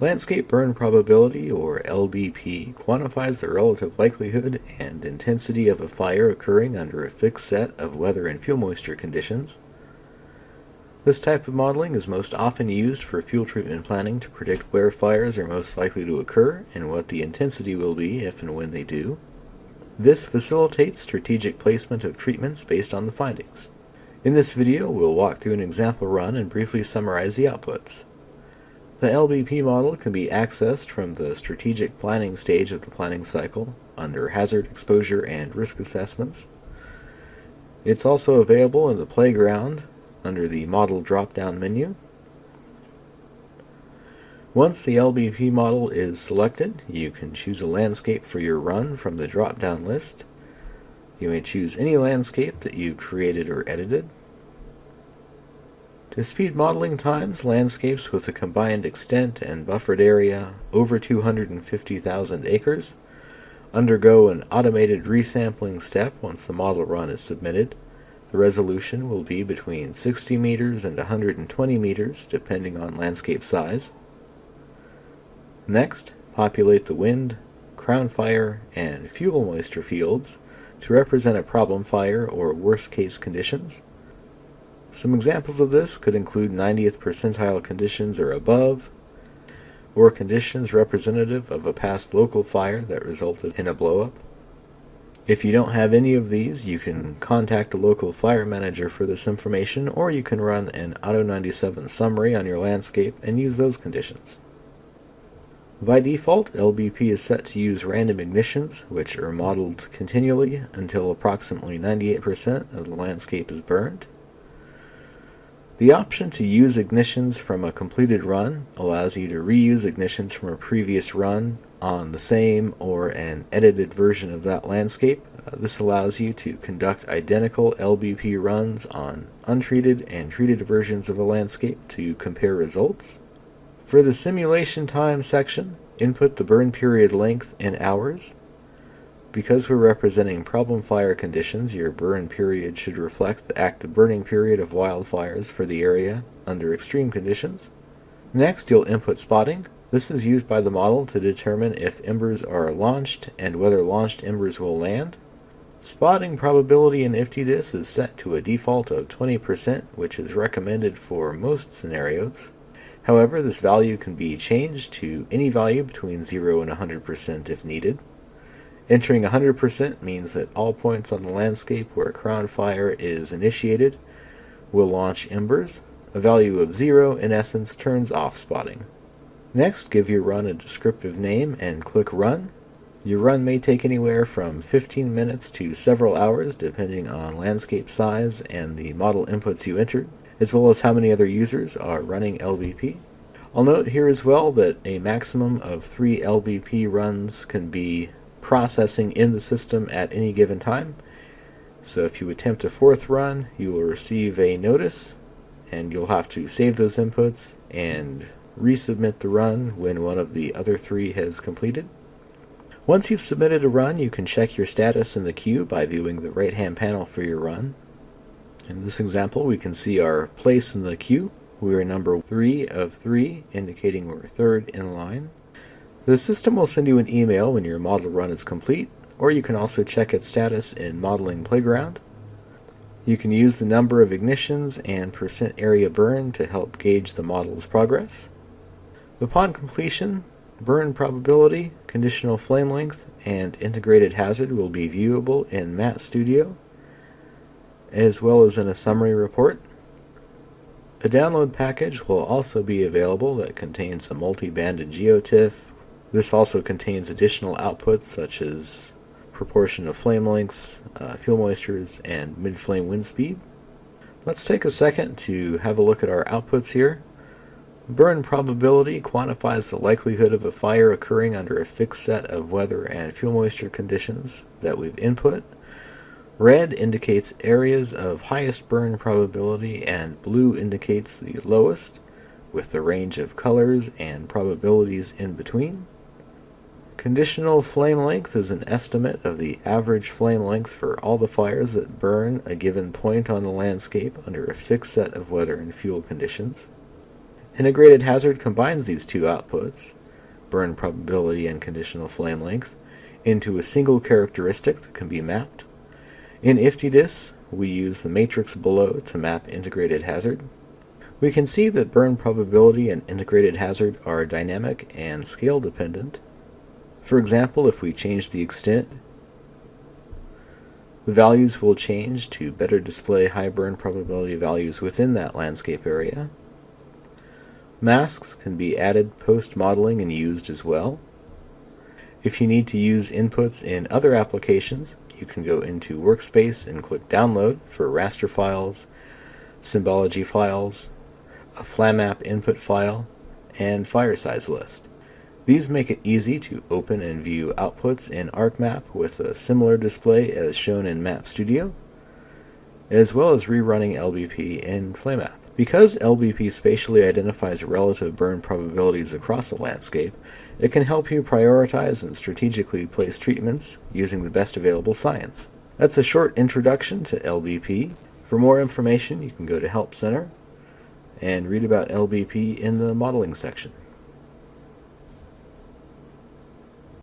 Landscape burn probability, or LBP, quantifies the relative likelihood and intensity of a fire occurring under a fixed set of weather and fuel moisture conditions. This type of modeling is most often used for fuel treatment planning to predict where fires are most likely to occur and what the intensity will be if and when they do. This facilitates strategic placement of treatments based on the findings. In this video, we'll walk through an example run and briefly summarize the outputs. The LBP model can be accessed from the strategic planning stage of the planning cycle under hazard exposure and risk assessments. It's also available in the playground under the model drop-down menu. Once the LBP model is selected, you can choose a landscape for your run from the drop-down list. You may choose any landscape that you created or edited. To speed modeling times, landscapes with a combined extent and buffered area over 250,000 acres undergo an automated resampling step once the model run is submitted. The resolution will be between 60 meters and 120 meters, depending on landscape size. Next, populate the wind, crown fire, and fuel moisture fields to represent a problem fire or worst case conditions. Some examples of this could include 90th percentile conditions or above, or conditions representative of a past local fire that resulted in a blowup. If you don't have any of these, you can contact a local fire manager for this information, or you can run an AUTO 97 summary on your landscape and use those conditions. By default, LBP is set to use random ignitions, which are modeled continually until approximately 98% of the landscape is burned. The option to use ignitions from a completed run allows you to reuse ignitions from a previous run on the same or an edited version of that landscape. Uh, this allows you to conduct identical LBP runs on untreated and treated versions of a landscape to compare results. For the simulation time section, input the burn period length in hours because we're representing problem fire conditions, your burn period should reflect the active burning period of wildfires for the area under extreme conditions. Next, you'll input spotting. This is used by the model to determine if embers are launched and whether launched embers will land. Spotting probability in IFTDIS is set to a default of 20%, which is recommended for most scenarios. However, this value can be changed to any value between 0 and 100% if needed. Entering 100% means that all points on the landscape where a crown fire is initiated will launch embers. A value of 0 in essence turns off spotting. Next, give your run a descriptive name and click Run. Your run may take anywhere from 15 minutes to several hours depending on landscape size and the model inputs you entered, as well as how many other users are running LBP. I'll note here as well that a maximum of three LBP runs can be processing in the system at any given time. So if you attempt a fourth run, you will receive a notice and you'll have to save those inputs and resubmit the run when one of the other three has completed. Once you've submitted a run, you can check your status in the queue by viewing the right-hand panel for your run. In this example, we can see our place in the queue. We are number 3 of 3, indicating we're third in line. The system will send you an email when your model run is complete, or you can also check its status in Modeling Playground. You can use the number of ignitions and percent area burn to help gauge the model's progress. Upon completion, burn probability, conditional flame length, and integrated hazard will be viewable in Map Studio, as well as in a summary report. A download package will also be available that contains a multi-banded geotiff, this also contains additional outputs such as proportion of flame lengths, uh, fuel moistures, and mid-flame wind speed. Let's take a second to have a look at our outputs here. Burn probability quantifies the likelihood of a fire occurring under a fixed set of weather and fuel moisture conditions that we've input. Red indicates areas of highest burn probability and blue indicates the lowest, with the range of colors and probabilities in between. Conditional flame length is an estimate of the average flame length for all the fires that burn a given point on the landscape under a fixed set of weather and fuel conditions. Integrated hazard combines these two outputs, burn probability and conditional flame length, into a single characteristic that can be mapped. In IFTDIS, we use the matrix below to map integrated hazard. We can see that burn probability and integrated hazard are dynamic and scale dependent. For example, if we change the extent, the values will change to better display high burn probability values within that landscape area. Masks can be added post-modeling and used as well. If you need to use inputs in other applications, you can go into Workspace and click Download for raster files, symbology files, a FlamMap input file, and fire size list. These make it easy to open and view outputs in ArcMap with a similar display as shown in Map Studio, as well as rerunning LBP in FlamMap. Because LBP spatially identifies relative burn probabilities across a landscape, it can help you prioritize and strategically place treatments using the best available science. That's a short introduction to LBP. For more information, you can go to Help Center and read about LBP in the modeling section.